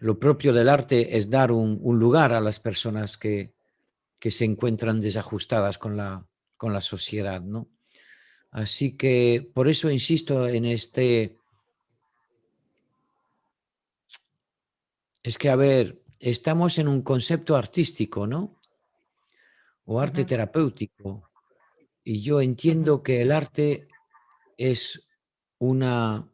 lo propio del arte es dar un, lugar a las personas que, que, se encuentran desajustadas con la, con la sociedad, ¿no? Así que por eso insisto en este... Es que, a ver, estamos en un concepto artístico, ¿no? O arte terapéutico. Y yo entiendo que el arte es una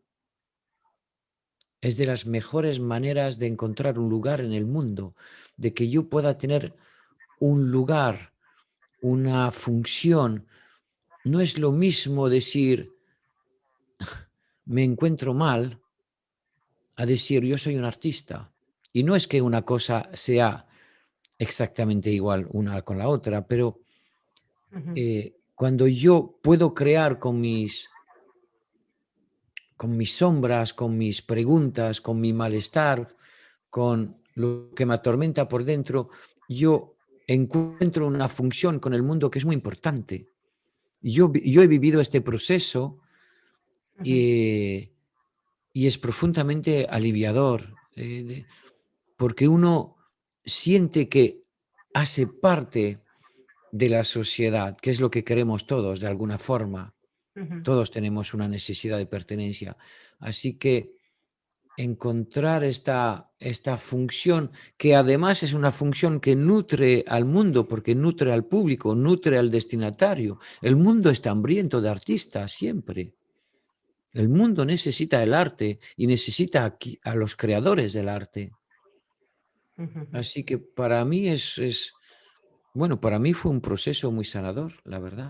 es de las mejores maneras de encontrar un lugar en el mundo, de que yo pueda tener un lugar, una función. No es lo mismo decir, me encuentro mal, a decir, yo soy un artista. Y no es que una cosa sea exactamente igual una con la otra, pero eh, cuando yo puedo crear con mis con mis sombras, con mis preguntas, con mi malestar, con lo que me atormenta por dentro, yo encuentro una función con el mundo que es muy importante. Yo, yo he vivido este proceso y, es profundamente aliviador, eh, porque uno siente que hace parte de la sociedad, que es lo que queremos todos de alguna forma. Todos tenemos una necesidad de pertenencia. Así que encontrar esta, esta función, que además es una función que nutre al mundo, porque nutre al público, nutre al destinatario. El mundo está hambriento de artistas siempre. El mundo necesita el arte y necesita a los creadores del arte. Así que para mí es, es, bueno, para mí fue un proceso muy sanador, la verdad.